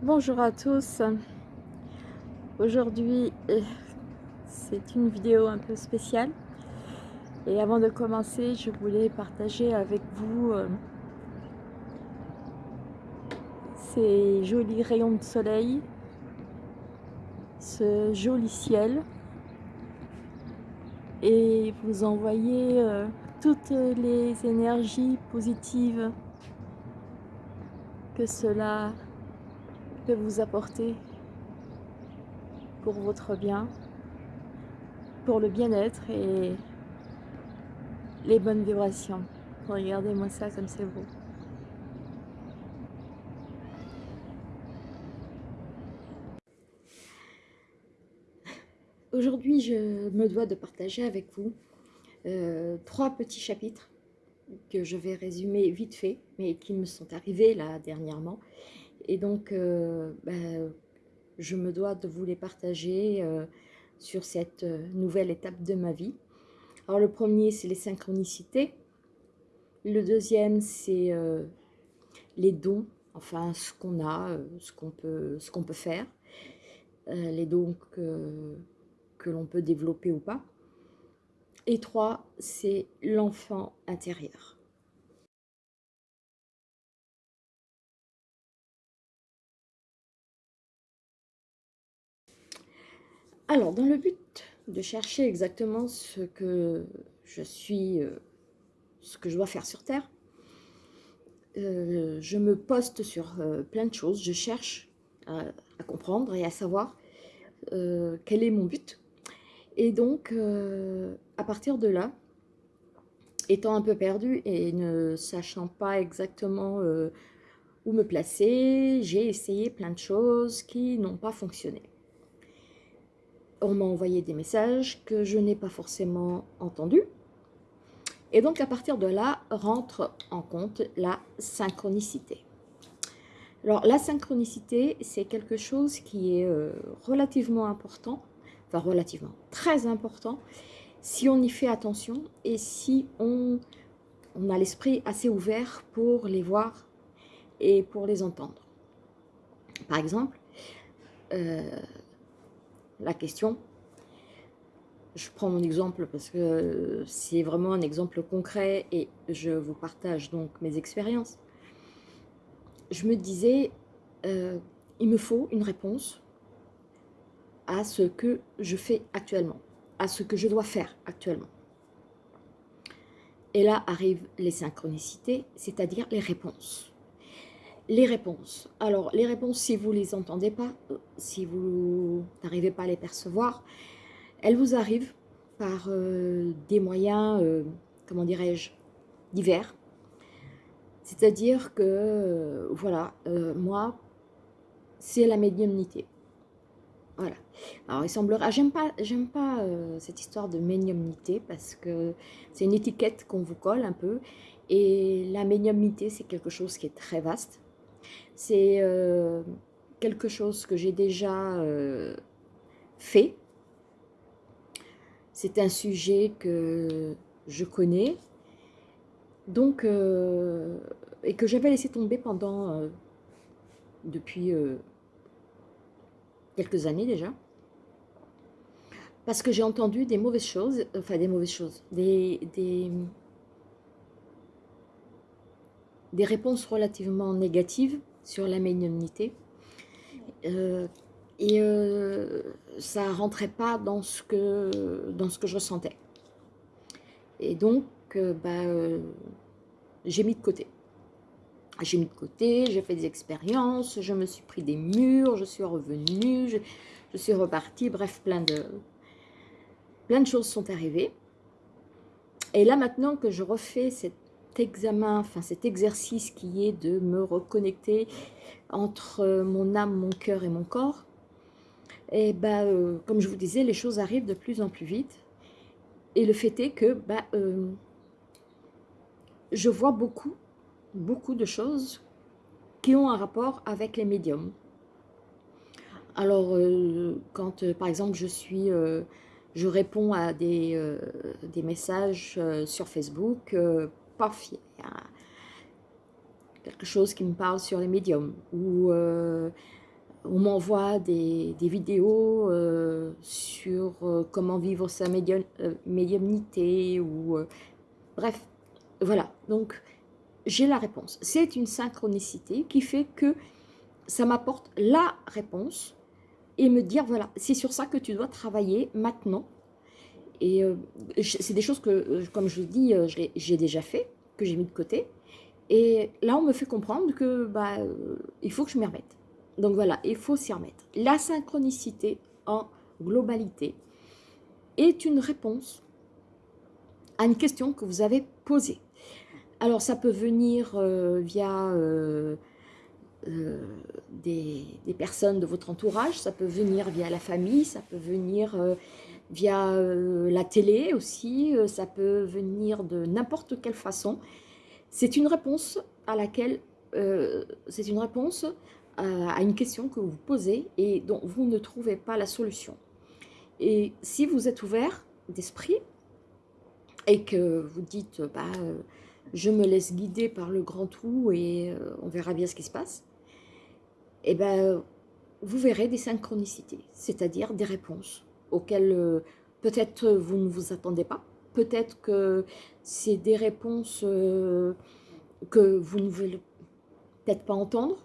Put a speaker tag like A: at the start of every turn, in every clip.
A: Bonjour à tous. Aujourd'hui, euh, c'est une vidéo un peu spéciale. Et avant de commencer, je voulais partager avec vous euh, ces jolis rayons de soleil, ce joli ciel et vous envoyer euh, toutes les énergies positives que cela vous apporter pour votre bien, pour le bien-être et les bonnes vibrations. Regardez-moi ça comme c'est beau. Aujourd'hui, je me dois de partager avec vous euh, trois petits chapitres que je vais résumer vite fait, mais qui me sont arrivés là dernièrement. Et donc, euh, ben, je me dois de vous les partager euh, sur cette nouvelle étape de ma vie. Alors le premier, c'est les synchronicités. Le deuxième, c'est les dons, enfin ce qu'on a, ce qu'on peut, peut faire. les dons que l'on peut développer ou pas. Et trois, c'est l'enfant intérieur. Alors, dans le but de chercher exactement ce que je suis, euh, ce que je dois faire sur Terre, euh, je me poste sur euh, plein de choses, je cherche à, comprendre et à savoir quel est mon but, et donc, à partir de là, étant un peu perdue et ne sachant pas exactement où me placer, j'ai essayé plein de choses qui n'ont pas fonctionné. On m'a envoyé des messages que je n'ai pas forcément entendus. Et donc, à partir de là, rentre en compte la synchronicité. Alors, la synchronicité, c'est quelque chose qui est euh, relativement important enfin relativement, très important, si on y fait attention et si on, a l'esprit assez ouvert pour les voir et pour les entendre. Par exemple, euh, la question, je prends mon exemple parce que c'est vraiment un exemple concret et je vous partage donc mes expériences. Je me disais, euh, il me faut une réponse à ce que je fais actuellement, à ce que je dois faire actuellement. Et là arrivent les synchronicités, c'est-à-dire les réponses. Les réponses. Alors, les réponses, si vous ne les entendez pas, euh, si vous n'arrivez pas à les percevoir, elles vous arrivent par euh, des moyens, euh, comment dirais-je, divers. C'est-à-dire que, voilà, moi, c'est la médiumnité. Voilà. Alors, il semblera... J'aime pas, j'aime pas cette histoire de médiumnité parce que c'est une étiquette qu'on vous colle un peu. Et la médiumnité, c'est quelque chose qui est très vaste. C'est euh, quelque chose que j'ai déjà euh, fait. C'est un sujet que je connais. Donc, et que j'avais laissé tomber pendant... depuis quelques années déjà, parce que j'ai entendu des mauvaises choses, enfin des mauvaises choses, des, réponses relativement négatives sur la médiumnité. Euh, et euh, ça rentrait pas dans ce que, dans ce que je ressentais. Et donc, euh, bah, j'ai mis de côté j'ai mis de côté, j'ai fait des expériences, je me suis pris des murs, je suis revenue, je, suis repartie, bref, plein de, plein de choses sont arrivées. Et là, maintenant que je refais examen, enfin cet exercice qui est de me reconnecter entre mon âme, mon cœur et mon corps, et ben, euh, comme je vous disais, les choses arrivent de plus en plus vite. Et le fait est que bah, euh, je vois beaucoup beaucoup de choses qui ont un rapport avec les médiums. Alors, euh, quand euh, par exemple je suis, euh, je réponds à des messages sur Facebook, paf, a quelque chose qui me parle sur les médiums. Ou on m'envoie des, vidéos sur comment vivre sa médiumnité ou bref, voilà. Donc j'ai la réponse. C'est une synchronicité qui fait que ça m'apporte la réponse et me dire, voilà, c'est sur ça que tu dois travailler maintenant. Et euh, c'est des choses que, euh, comme je vous dis, euh, j'ai déjà fait, que j'ai mis de côté. Et là, on me fait comprendre que bah, il faut que je m'y remette. Donc voilà, il faut s'y remettre. La synchronicité en globalité est une réponse à une question que vous avez posée. Alors, ça peut venir via des, personnes de votre entourage, ça peut venir via la famille, ça peut venir via euh, la télé aussi, ça peut venir de n'importe quelle façon. C'est une réponse à laquelle, c'est une réponse à, une question que vous posez et dont vous ne trouvez pas la solution. Et si vous êtes ouvert d'esprit et que vous dites, bah, je me laisse guider par le grand tout et on verra bien ce qui se passe, eh ben, vous verrez des synchronicités, c'est-à-dire des réponses auxquelles euh, peut-être vous ne vous attendez pas, peut-être que c'est des réponses euh, que vous ne voulez peut-être pas entendre,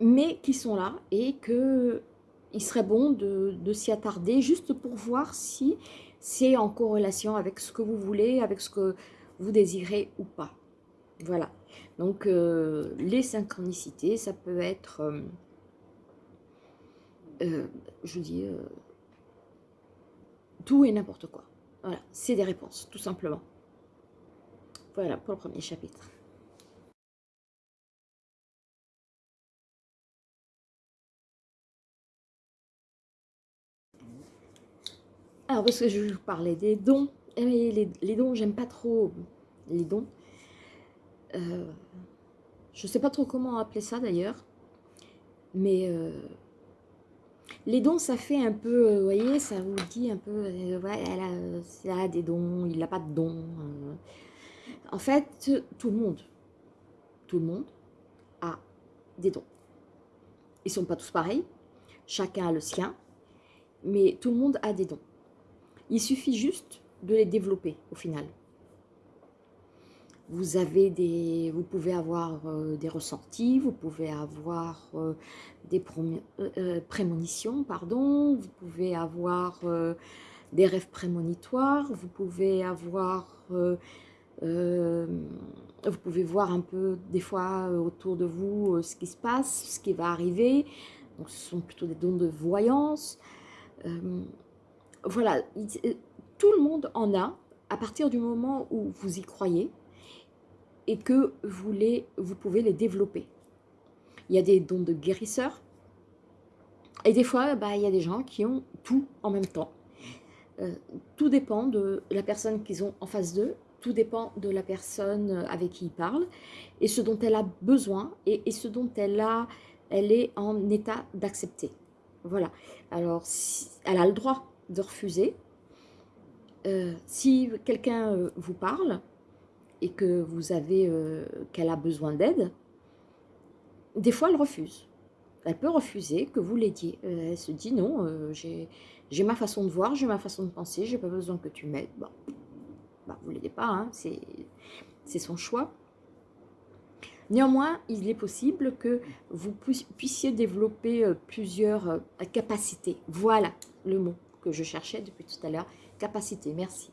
A: mais qui sont là et que il serait bon de, s'y attarder juste pour voir si c'est en corrélation avec ce que vous voulez, avec ce que vous désirez ou pas. Voilà. Donc, euh, les synchronicités, ça peut être, euh, euh, je dis, tout et n'importe quoi. Voilà, c'est des réponses, tout simplement. Voilà pour le premier chapitre. Alors, parce que je vous parler des dons. Eh, les, les dons, j'aime pas trop les dons. Euh, je sais pas trop comment appeler ça d'ailleurs, mais euh, les dons, ça fait un peu, euh, vous voyez, ça vous dit un peu, ouais, elle a, des dons, il n'a pas de dons. En fait, tout le monde, tout le monde a des dons. Ils ne sont pas tous pareils, chacun a le sien, mais tout le monde a des dons. Il suffit juste de les développer au final. Vous, avez des, vous pouvez avoir euh, des ressentis, vous pouvez avoir euh, des euh, prémonitions, pardon, vous pouvez avoir des rêves prémonitoires, vous pouvez avoir, vous pouvez voir un peu des fois autour de vous ce qui se passe, ce qui va arriver. Donc ce sont plutôt des dons de voyance. voilà, tout le monde en a à partir du moment où vous y croyez et que vous, vous pouvez les développer. Il y a des dons de guérisseurs, et des fois, bah, il y a des gens qui ont tout en même temps. Euh, tout dépend de la personne qu'ils ont en face d'eux, tout dépend de la personne avec qui ils parlent, et ce dont elle a besoin, et, ce dont elle, a, elle est en état d'accepter. Voilà. Alors, elle a le droit de refuser. Euh, si quelqu'un euh, vous parle, et que vous avez euh, qu'elle a besoin d'aide, des fois elle refuse. Elle peut refuser que vous l'aidiez. Euh, elle se dit non, euh, j'ai ma façon de voir, j'ai ma façon de penser, j'ai pas besoin que tu m'aides. Bon, bah, vous l'aidez pas, hein, c'est son choix. Néanmoins, il est possible que vous puissiez développer plusieurs capacités. Voilà le mot que je cherchais depuis tout à l'heure. Capacité, merci.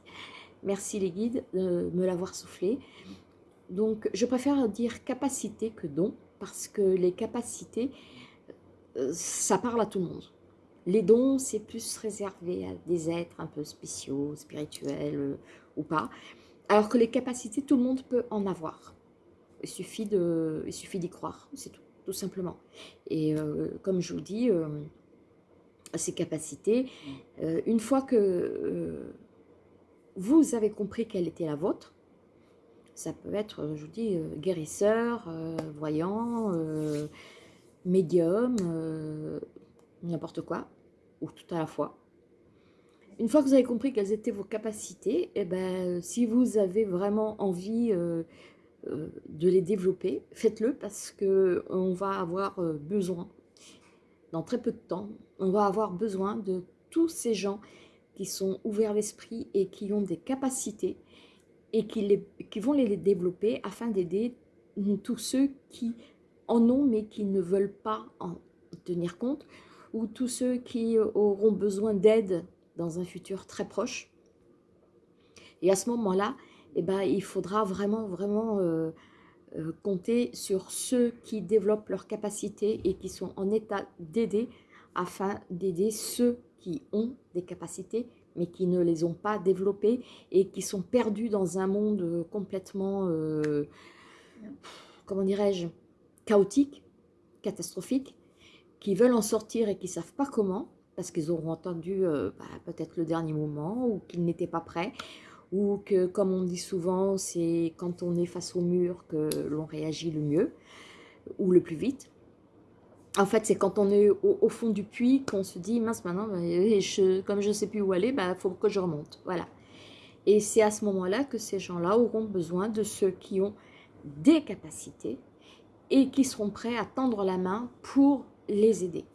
A: Merci les guides de me l'avoir soufflé. Donc, je préfère dire capacité que don, parce que les capacités, euh, ça parle à tout le monde. Les dons, c'est plus réservé à des êtres un peu spéciaux, spirituels euh, ou pas. Alors que les capacités, tout le monde peut en avoir. Il suffit d'y croire, c'est tout, tout simplement. Et euh, comme je vous dis, ces capacités, une fois que vous avez compris quelle était la vôtre. Ça peut être, je vous dis, euh, guérisseur, euh, voyant, euh, médium, n'importe quoi, ou tout à la fois. Une fois que vous avez compris quelles étaient vos capacités, eh ben, si vous avez vraiment envie de les développer, faites-le parce qu'on va avoir besoin dans très peu de temps, on va avoir besoin de tous ces gens qui sont ouverts d'esprit et qui ont des capacités et qui, vont les développer afin d'aider tous ceux qui en ont mais qui ne veulent pas en tenir compte ou tous ceux qui auront besoin d'aide dans un futur très proche. Et à ce moment-là, eh ben, il faudra vraiment, vraiment euh, euh, compter sur ceux qui développent leurs capacités et qui sont en état d'aider afin d'aider ceux qui ont des capacités mais qui ne les ont pas développées et qui sont perdus dans un monde euh, complètement, comment dirais-je, chaotique, catastrophique, qui veulent en sortir et qui ne savent pas comment, parce qu'ils auront entendu bah, peut-être le dernier moment ou qu'ils n'étaient pas prêts, ou que, comme on dit souvent, c'est quand on est face au mur que l'on réagit le mieux, ou le plus vite. En fait, c'est quand on est au, fond du puits qu'on se dit, mince, maintenant, bah, je, comme je ne sais plus où aller, il bah, faut que je remonte. Voilà. Et c'est à ce moment-là que ces gens-là auront besoin de ceux qui ont des capacités et qui seront prêts à tendre la main pour les aider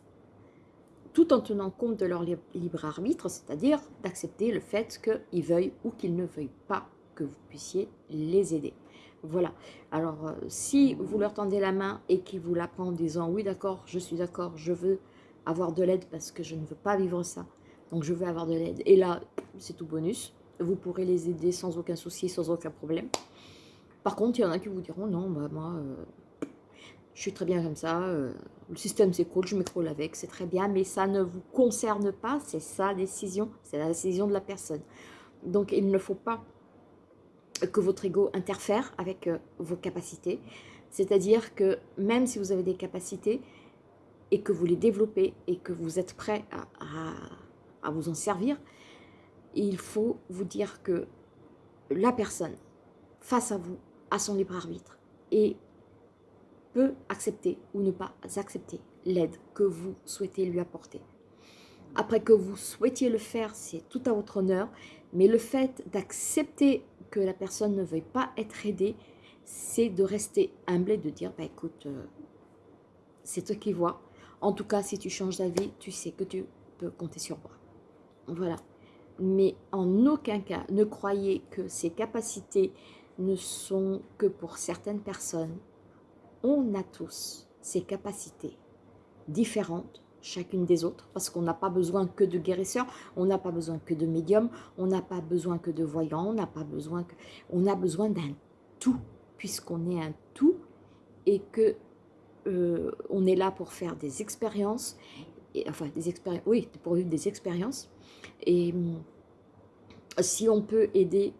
A: tout en tenant compte de leur libre arbitre, c'est-à-dire d'accepter le fait qu'ils veuillent ou qu'ils ne veuillent pas que vous puissiez les aider. Voilà. Alors, euh, si vous leur tendez la main et qu'ils vous la prennent en disant « Oui, d'accord, je suis d'accord, je veux avoir de l'aide parce que je ne veux pas vivre ça, donc je veux avoir de l'aide. » Et là, c'est tout bonus. Vous pourrez les aider sans aucun souci, sans aucun problème. Par contre, il y en a qui vous diront « Non, bah, moi, euh, je suis très bien comme ça, euh, le système s'écroule, je m'écroule avec, c'est très bien, mais ça ne vous concerne pas, c'est sa décision, c'est la décision de la personne. Donc il ne faut pas que votre ego interfère avec euh, vos capacités, c'est-à-dire que même si vous avez des capacités et que vous les développez et que vous êtes prêt à, à vous en servir, il faut vous dire que la personne face à vous a son libre arbitre et peut accepter ou ne pas accepter l'aide que vous souhaitez lui apporter. Après que vous souhaitiez le faire, c'est tout à votre honneur, mais le fait d'accepter la personne ne veuille pas être aidée, c'est de rester humble et de dire, bah écoute, euh, c'est toi qui vois. En tout cas, si tu changes d'avis, tu sais que tu peux compter sur moi. Voilà. Mais en aucun cas, ne croyez que ces capacités ne sont que pour certaines personnes on a tous ces capacités différentes, chacune des autres, parce qu'on n'a pas besoin que de guérisseurs, on n'a pas besoin que de médiums, on n'a pas besoin que de voyants, on n'a pas besoin que... On a besoin d'un tout, puisqu'on est un tout, et que euh, on est là pour faire des expériences, enfin des expériences, oui, pour vivre des expériences, et si on peut aider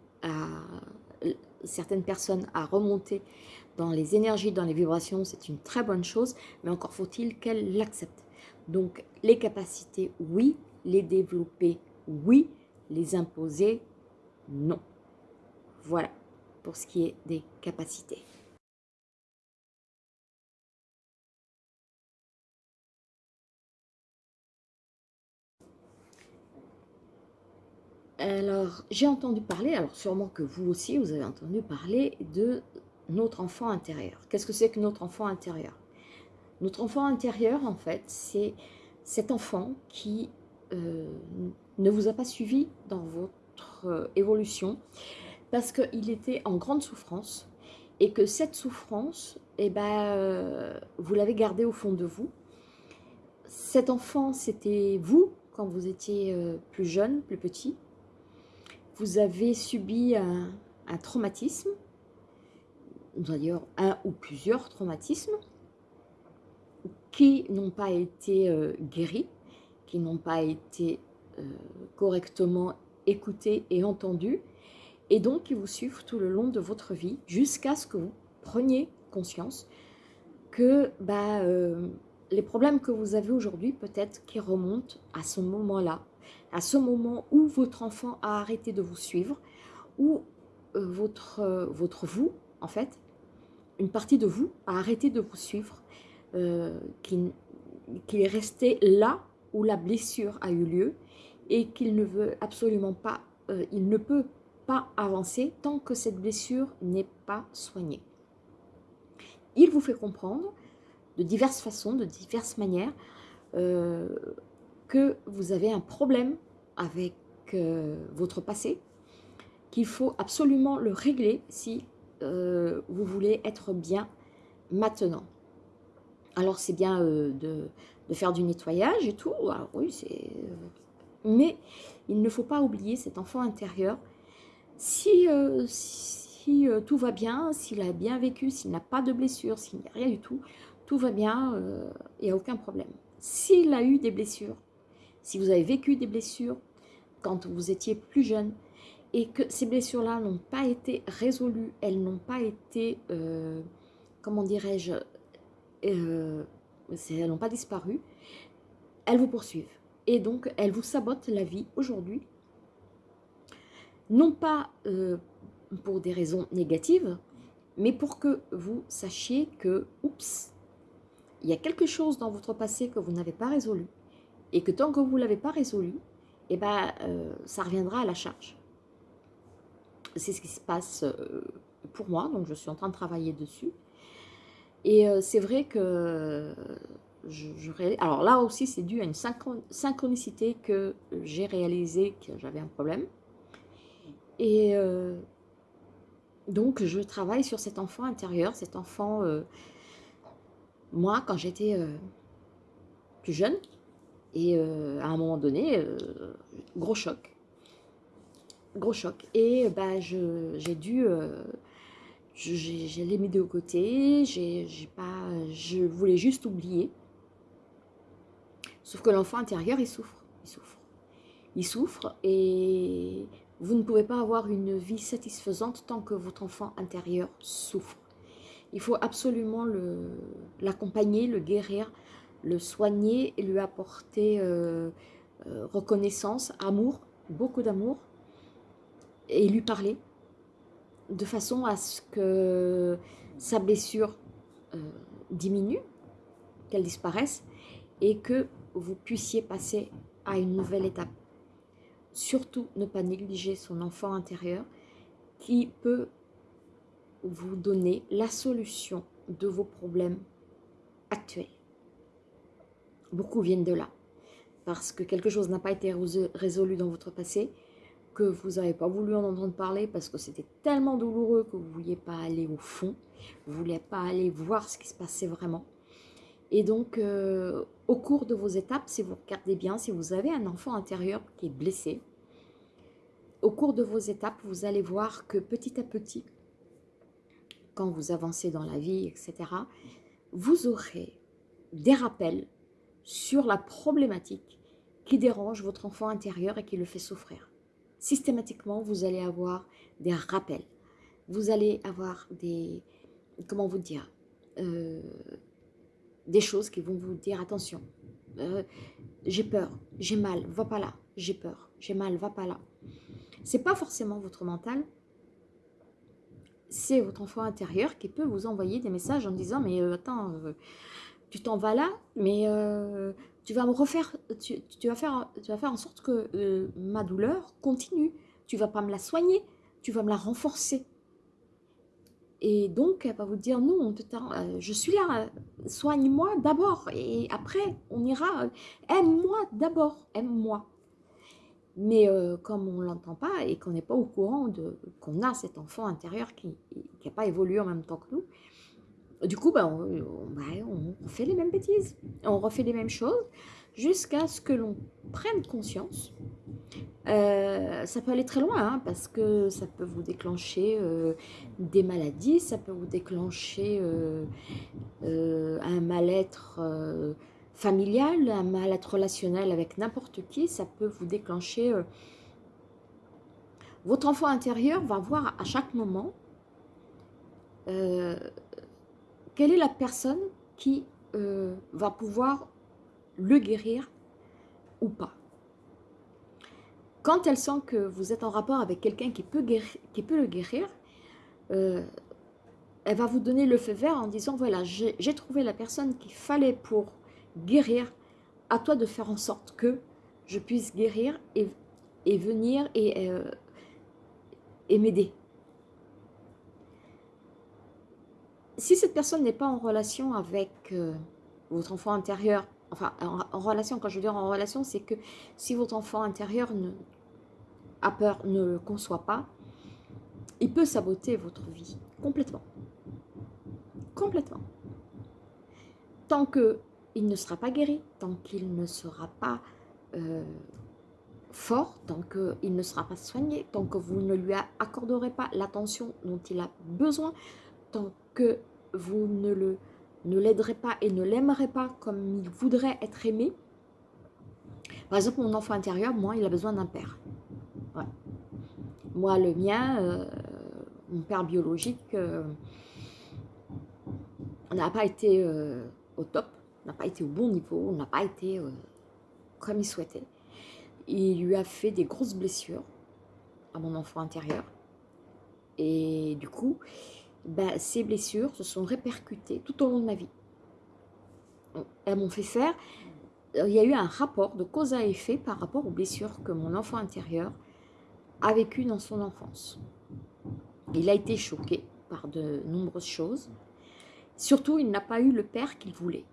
A: certaines personnes à remonter dans les énergies, dans les vibrations, c'est une très bonne chose, mais encore faut-il qu'elle l'accepte. Donc, les capacités, oui. Les développer, oui. Les imposer, non. Voilà, pour ce qui est des capacités. Alors, j'ai entendu parler, alors sûrement que vous aussi, vous avez entendu parler de notre enfant intérieur. Qu'est-ce que c'est que notre enfant intérieur? Notre enfant intérieur, en fait, c'est cet enfant qui euh, ne vous a pas suivi dans votre euh, évolution parce qu'il était en grande souffrance et que cette souffrance, eh ben, euh, vous l'avez gardée au fond de vous. Cet enfant, c'était vous quand vous étiez plus jeune, plus petit. Vous avez subi un traumatisme d'ailleurs un ou plusieurs traumatismes qui n'ont pas été euh, guéris, qui n'ont pas été euh, correctement écoutés et entendus, et donc qui vous suivent tout le long de votre vie jusqu'à ce que vous preniez conscience que bah, euh, les problèmes que vous avez aujourd'hui peut-être qui remontent à ce moment-là, à ce moment où votre enfant a arrêté de vous suivre, où votre, votre vous, en fait, une partie de vous a arrêté de vous suivre, euh, qu'il est resté là où la blessure a eu lieu et qu'il ne veut absolument pas, euh, il ne peut pas avancer tant que cette blessure n'est pas soignée. Il vous fait comprendre de diverses façons, de diverses manières, que vous avez un problème avec votre passé, qu'il faut absolument le régler si vous voulez être bien maintenant. Alors c'est bien de, faire du nettoyage et tout, ah oui. Mais il ne faut pas oublier cet enfant intérieur. Si, si tout va bien, s'il a bien vécu, s'il n'a pas de blessure, s'il n'y a rien du tout, tout va bien, il n'y a aucun problème. S'il a eu des blessures, si vous avez vécu des blessures quand vous étiez plus jeune, et que ces blessures-là n'ont pas été résolues, elles n'ont pas été, euh, comment dirais-je, euh, elles n'ont pas disparu, elles vous poursuivent. Et donc, elles vous sabotent la vie aujourd'hui, non pas euh, pour des raisons négatives, mais pour que vous sachiez que, il y a quelque chose dans votre passé que vous n'avez pas résolu, et que tant que vous ne l'avez pas résolu, eh ben, ça reviendra à la charge c'est ce qui se passe euh, pour moi, donc je suis en train de travailler dessus. Et euh, c'est vrai que je, Alors là aussi, c'est dû à une synchronicité que j'ai réalisé que j'avais un problème. Et euh, donc, je travaille sur cet enfant intérieur, cet enfant... moi, quand j'étais plus jeune, et à un moment donné, gros choc gros choc. Et bah, j'ai dû, euh, j'ai les mis de côté, j'ai pas, je voulais juste oublier. Sauf que l'enfant intérieur, il souffre, il souffre. Il souffre et vous ne pouvez pas avoir une vie satisfaisante tant que votre enfant intérieur souffre. Il faut absolument l'accompagner, le, guérir, le soigner et lui apporter euh, euh, reconnaissance, amour, beaucoup d'amour et lui parler de façon à ce que sa blessure euh, diminue, qu'elle disparaisse et que vous puissiez passer à une nouvelle étape. Surtout ne pas négliger son enfant intérieur qui peut vous donner la solution de vos problèmes actuels. Beaucoup viennent de là, parce que quelque chose n'a pas été résolu dans votre passé, que vous n'avez pas voulu en entendre parler parce que c'était tellement douloureux que vous ne vouliez pas aller au fond, vous ne vouliez pas aller voir ce qui se passait vraiment. Et donc, euh, au cours de vos étapes, si vous regardez bien, si vous avez un enfant intérieur qui est blessé, au cours de vos étapes, vous allez voir que petit à petit, quand vous avancez dans la vie, etc., vous aurez des rappels sur la problématique qui dérange votre enfant intérieur et qui le fait souffrir systématiquement, vous allez avoir des rappels. Vous allez avoir des, comment vous dire, euh, des choses qui vont vous dire, attention, euh, j'ai peur, j'ai mal, va pas là, j'ai peur, j'ai mal, va pas là. C'est pas forcément votre mental, c'est votre enfant intérieur qui peut vous envoyer des messages en disant, mais euh, attends, tu t'en vas là, mais tu vas me refaire, tu, vas faire, tu vas faire en sorte que euh, ma douleur continue. Tu vas pas me la soigner, tu vas me la renforcer. Et donc, elle va vous dire, non, euh, je suis là, soigne-moi d'abord, et après, on ira, aime-moi d'abord, aime-moi. Mais euh, comme on ne l'entend pas et qu'on n'est pas au courant qu'on a cet enfant intérieur qui n'a pas évolué en même temps que nous, du coup, bah, on, fait les mêmes bêtises, on refait les mêmes choses jusqu'à ce que l'on prenne conscience. Euh, ça peut aller très loin, hein, parce que ça peut vous déclencher euh, des maladies, ça peut vous déclencher euh, un mal-être familial, un mal-être relationnel avec n'importe qui, ça peut vous déclencher... votre enfant intérieur va voir à chaque moment quelle est la personne qui euh, va pouvoir le guérir ou pas? Quand elle sent que vous êtes en rapport avec quelqu'un qui, peut le guérir, euh, elle va vous donner le feu vert en disant, voilà, j'ai trouvé la personne qu'il fallait pour guérir, à toi de faire en sorte que je puisse guérir et, venir et, euh, et m'aider. Si cette personne n'est pas en relation avec euh, votre enfant intérieur enfin en, relation, quand je veux dire en relation, c'est que si votre enfant intérieur ne, a peur, ne le conçoit pas, il peut saboter votre vie complètement. Complètement. Tant qu'il ne sera pas guéri, tant qu'il ne sera pas euh, fort, tant qu'il ne sera pas soigné, tant que vous ne lui accorderez pas l'attention dont il a besoin, tant que vous ne le ne l'aiderez pas et ne l'aimerez pas comme il voudrait être aimé. Par exemple, mon enfant intérieur, moi, il a besoin d'un père. Moi, le mien, euh, mon père biologique, euh, n'a pas été euh, au top, n'a pas été au bon niveau, n'a pas été comme il souhaitait. Il lui a fait des grosses blessures à mon enfant intérieur. Et du coup, ben, ces blessures se sont répercutées tout au long de ma vie. Elles m'ont fait faire, il y a eu un rapport de cause à effet par rapport aux blessures que mon enfant intérieur a vécues dans son enfance. Il a été choqué par de nombreuses choses. Surtout, il n'a pas eu le père qu'il voulait.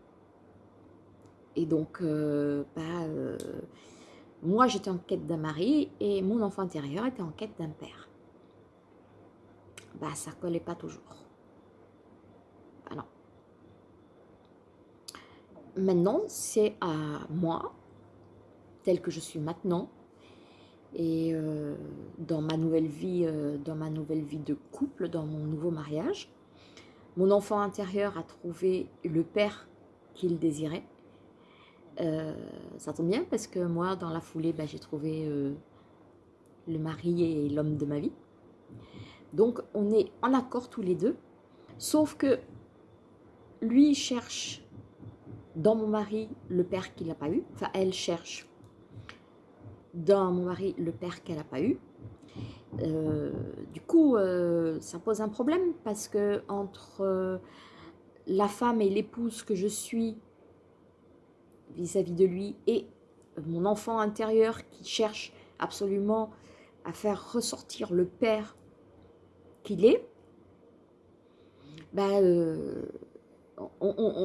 A: Et donc, euh, ben, euh, moi, j'étais en quête d'un mari et mon enfant intérieur était en quête d'un père bah, ça collait pas toujours. Non. Maintenant, c'est à moi, tel que je suis maintenant, et euh, dans ma nouvelle vie, euh, dans ma nouvelle vie de couple, dans mon nouveau mariage, mon enfant intérieur a trouvé le père qu'il désirait. Euh, ça tombe bien parce que moi, dans la foulée, bah, j'ai trouvé le mari et l'homme de ma vie. Donc, on est en accord tous les deux. Sauf que lui cherche dans mon mari le père qu'il n'a pas eu. Enfin, elle cherche dans mon mari le père qu'elle n'a pas eu. Euh, du coup, euh, ça pose un problème parce que entre euh, la femme et l'épouse que je suis vis-à-vis -vis de lui et mon enfant intérieur qui cherche absolument à faire ressortir le père qu'il est, bah, euh,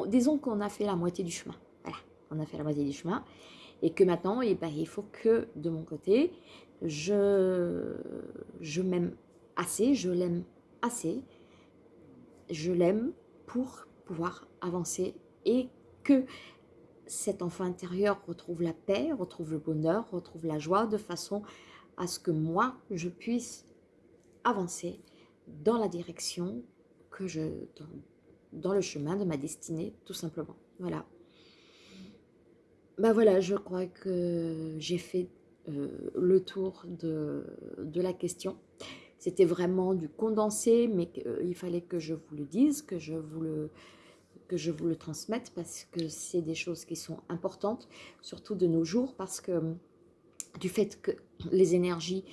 A: disons qu'on a fait la moitié du chemin. Voilà, on a fait la moitié du chemin. Et que maintenant, eh ben, il faut que de mon côté, je, je m'aime assez, je l'aime assez, je l'aime pour pouvoir avancer et que cet enfant intérieur retrouve la paix, retrouve le bonheur, retrouve la joie de façon à ce que moi, je puisse avancer dans la direction que je... Dans, le chemin de ma destinée, tout simplement. Voilà. Ben voilà, je crois que j'ai fait euh, le tour de, de la question. C'était vraiment du condensé, mais euh, il fallait que je vous le dise, que je vous le, que je vous le transmette, parce que c'est des choses qui sont importantes, surtout de nos jours, parce que du fait que les énergies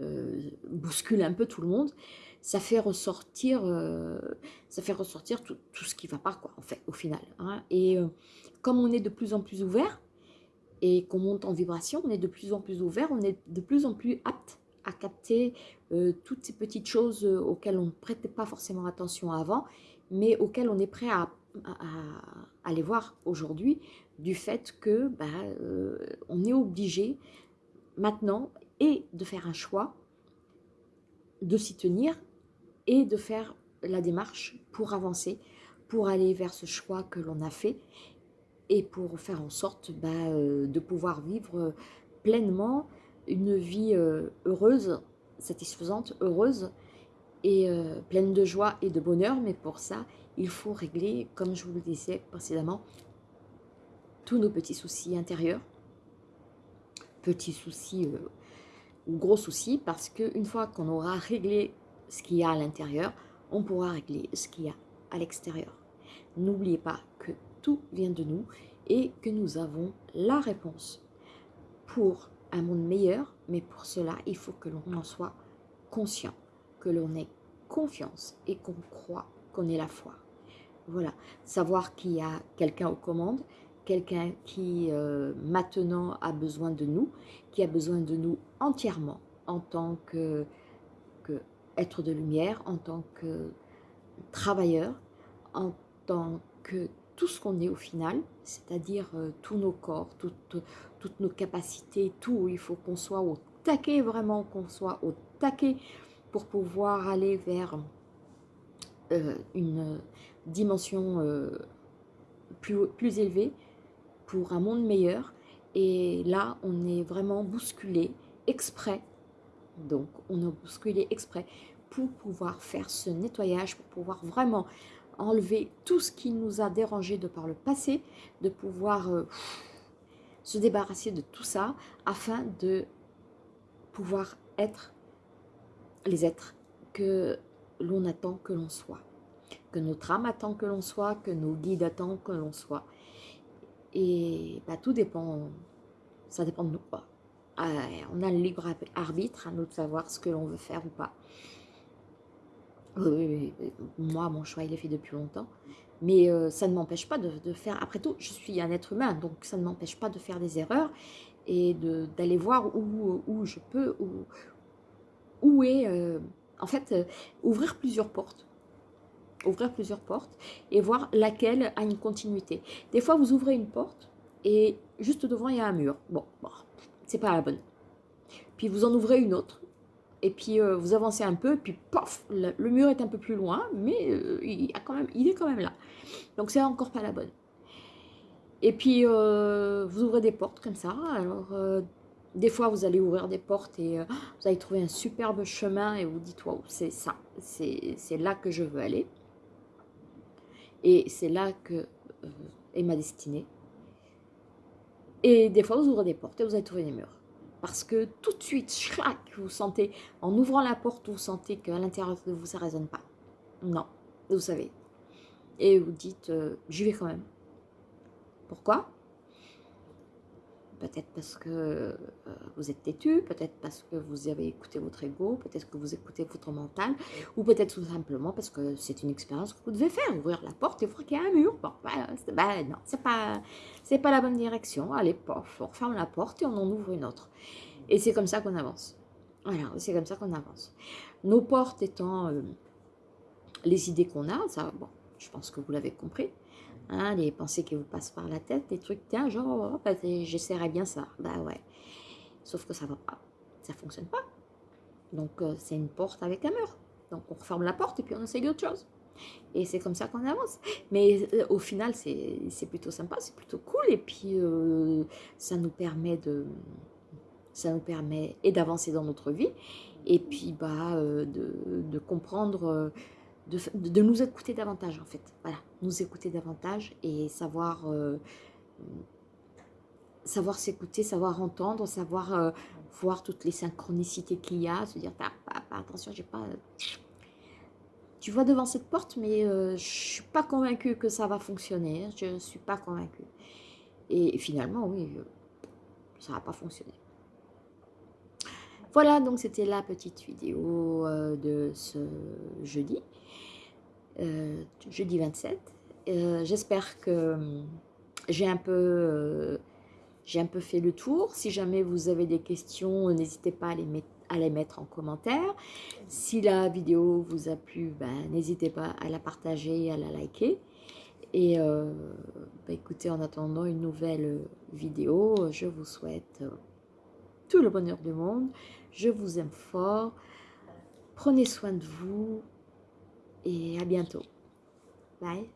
A: euh, bousculent un peu tout le monde, ça fait ressortir, euh, ça fait ressortir tout, ce qui va pas, quoi, en fait, au final. Hein. Et euh, comme on est de plus en plus ouvert et qu'on monte en vibration, on est de plus en plus ouvert, on est de plus en plus apte à capter euh, toutes ces petites choses auxquelles on ne prêtait pas forcément attention avant, mais auxquelles on est prêt à, aller voir aujourd'hui, du fait que bah, on est obligé maintenant et de faire un choix, de s'y tenir et de faire la démarche pour avancer, pour aller vers ce choix que l'on a fait et pour faire en sorte bah, euh, de pouvoir vivre pleinement une vie euh, heureuse, satisfaisante, heureuse et euh, pleine de joie et de bonheur. Mais pour ça, il faut régler, comme je vous le disais précédemment, tous nos petits soucis intérieurs, petits soucis ou gros soucis, parce qu'une fois qu'on aura réglé ce qu'il y a à l'intérieur, on pourra régler ce qu'il y a à l'extérieur. N'oubliez pas que tout vient de nous et que nous avons la réponse pour un monde meilleur, mais pour cela, il faut que l'on en soit conscient, que l'on ait confiance et qu'on croit qu'on ait la foi. Voilà, savoir qu'il y a quelqu'un aux commandes, quelqu'un qui euh, maintenant a besoin de nous, qui a besoin de nous entièrement en tant que être de lumière, en tant que travailleur, en tant que tout ce qu'on est au final, c'est-à-dire euh, tous nos corps, toutes, nos capacités, tout. Il faut qu'on soit au taquet, vraiment qu'on soit au taquet pour pouvoir aller vers euh, une dimension euh, plus élevée, pour un monde meilleur. Et là, on est vraiment bousculé exprès. Donc, on a bousculé exprès pour pouvoir faire ce nettoyage, pour pouvoir vraiment enlever tout ce qui nous a dérangé de par le passé, de pouvoir euh, se débarrasser de tout ça afin de pouvoir être les êtres que l'on attend que l'on soit, que notre âme attend que l'on soit, que nos guides attendent que l'on soit. Et bah, tout dépend, ça dépend de nous. Ah, on a le libre arbitre, à nous de savoir ce que l'on veut faire ou pas. Moi, mon choix, il est fait depuis longtemps. Mais euh, ça ne m'empêche pas de, faire... Après tout, je suis un être humain, donc ça ne m'empêche pas de faire des erreurs et d'aller voir où, où, je peux, où, où est... Euh, en fait, euh, ouvrir plusieurs portes. Ouvrir plusieurs portes et voir laquelle a une continuité. Des fois, vous ouvrez une porte et juste devant, il y a un mur. Bon, bon c'est pas la bonne. Puis vous en ouvrez une autre et puis euh, vous avancez un peu, puis pof, le, mur est un peu plus loin, mais euh, il, a quand même, il est quand même là. Donc c'est encore pas la bonne. Et puis euh, vous ouvrez des portes comme ça, alors des fois vous allez ouvrir des portes et vous allez trouver un superbe chemin et vous dites waouh, c'est ça, c'est là que je veux aller. Et c'est là que est ma destinée. Et des fois vous ouvrez des portes et vous allez trouver des murs parce que tout de suite, vous sentez, en ouvrant la porte, vous sentez qu'à l'intérieur de vous, ça ne résonne pas. Non, vous savez. Et vous dites, euh, j'y vais quand même. Pourquoi? Peut-être parce que euh, vous êtes têtu, peut-être parce que vous avez écouté votre ego, peut-être que vous écoutez votre mental, ou peut-être tout simplement parce que c'est une expérience que vous devez faire, ouvrir la porte et voir qu'il y a un mur. Bon, ben, non, c'est pas, pas la bonne direction. Allez, pof, on referme la porte et on en ouvre une autre. Et c'est comme ça qu'on avance. Voilà, c'est comme ça qu'on avance. Nos portes étant euh, les idées qu'on a, ça, bon, je pense que vous l'avez compris, Hein, les pensées qui vous passent par la tête, des trucs, tiens, genre, oh, bah, j'essaierai bien ça. Bah ouais. Sauf que ça va pas. Ça fonctionne pas. Donc, euh, c'est une porte avec un mur. Donc, on referme la porte et puis on essaye autre chose. Et c'est comme ça qu'on avance. Mais euh, au final, c'est plutôt sympa, c'est plutôt cool. Et puis, euh, ça nous permet de... Ça nous permet et d'avancer dans notre vie. Et puis, bah, de, de comprendre de, nous écouter davantage en fait. Voilà, nous écouter davantage et savoir, euh, savoir s'écouter, savoir entendre, savoir euh, voir toutes les synchronicités qu'il y a, se dire ah, attention, j'ai pas... Tu vois devant cette porte, mais euh, je suis pas convaincue que ça va fonctionner. Je suis pas convaincue. Et finalement, oui, ça va pas fonctionner. Voilà, donc c'était la petite vidéo de ce jeudi. Euh, jeudi 27. Euh, j'espère que j'ai un peu euh, fait le tour. Si jamais vous avez des questions, n'hésitez pas à les, mettre, à les, mettre, en commentaire. Si la vidéo vous a plu, ben, n'hésitez pas à la partager, à la liker. Et ben, écoutez, en attendant une nouvelle vidéo, je vous souhaite le bonheur du monde. Je vous aime fort. Prenez soin de vous et à bientôt. Bye.